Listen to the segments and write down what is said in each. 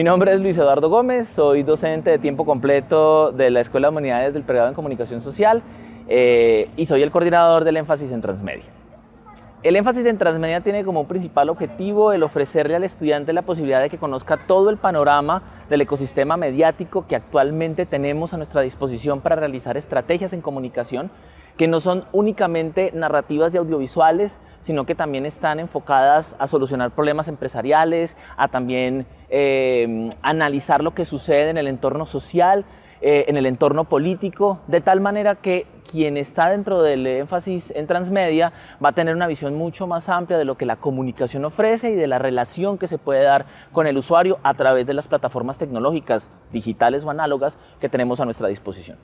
Mi nombre es Luis Eduardo Gómez, soy docente de tiempo completo de la Escuela de Humanidades del Pregrado en Comunicación Social eh, y soy el coordinador del énfasis en transmedia. El énfasis en transmedia tiene como principal objetivo el ofrecerle al estudiante la posibilidad de que conozca todo el panorama del ecosistema mediático que actualmente tenemos a nuestra disposición para realizar estrategias en comunicación que no son únicamente narrativas y audiovisuales, sino que también están enfocadas a solucionar problemas empresariales, a también eh, analizar lo que sucede en el entorno social, eh, en el entorno político, de tal manera que quien está dentro del énfasis en transmedia va a tener una visión mucho más amplia de lo que la comunicación ofrece y de la relación que se puede dar con el usuario a través de las plataformas tecnológicas, digitales o análogas que tenemos a nuestra disposición.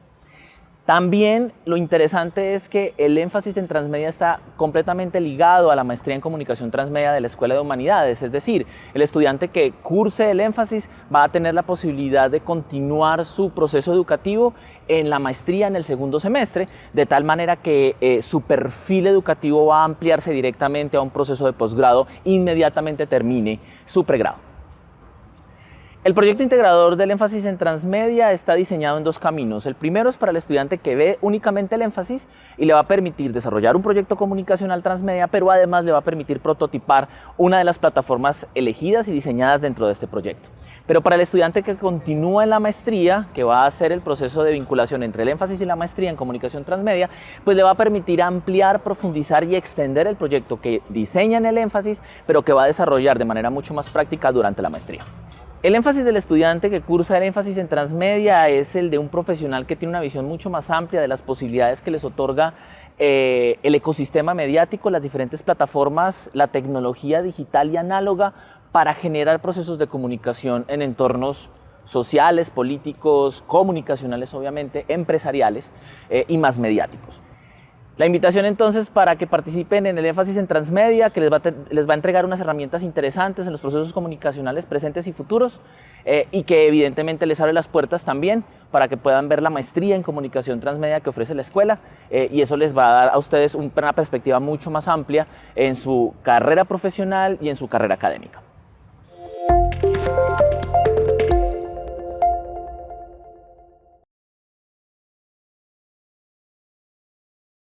También lo interesante es que el énfasis en transmedia está completamente ligado a la maestría en comunicación transmedia de la Escuela de Humanidades, es decir, el estudiante que curse el énfasis va a tener la posibilidad de continuar su proceso educativo en la maestría en el segundo semestre, de tal manera que eh, su perfil educativo va a ampliarse directamente a un proceso de posgrado inmediatamente termine su pregrado. El proyecto integrador del énfasis en transmedia está diseñado en dos caminos. El primero es para el estudiante que ve únicamente el énfasis y le va a permitir desarrollar un proyecto comunicacional transmedia, pero además le va a permitir prototipar una de las plataformas elegidas y diseñadas dentro de este proyecto. Pero para el estudiante que continúa en la maestría, que va a hacer el proceso de vinculación entre el énfasis y la maestría en comunicación transmedia, pues le va a permitir ampliar, profundizar y extender el proyecto que diseña en el énfasis, pero que va a desarrollar de manera mucho más práctica durante la maestría. El énfasis del estudiante que cursa el énfasis en transmedia es el de un profesional que tiene una visión mucho más amplia de las posibilidades que les otorga eh, el ecosistema mediático, las diferentes plataformas, la tecnología digital y análoga para generar procesos de comunicación en entornos sociales, políticos, comunicacionales obviamente, empresariales eh, y más mediáticos. La invitación entonces para que participen en el énfasis en transmedia, que les va, a, entregar unas herramientas interesantes en los procesos comunicacionales presentes y futuros eh, y que evidentemente les abre las puertas también para que puedan ver la maestría en comunicación transmedia que ofrece la escuela eh, y eso les va a dar a ustedes una perspectiva mucho más amplia en su carrera profesional y en su carrera académica.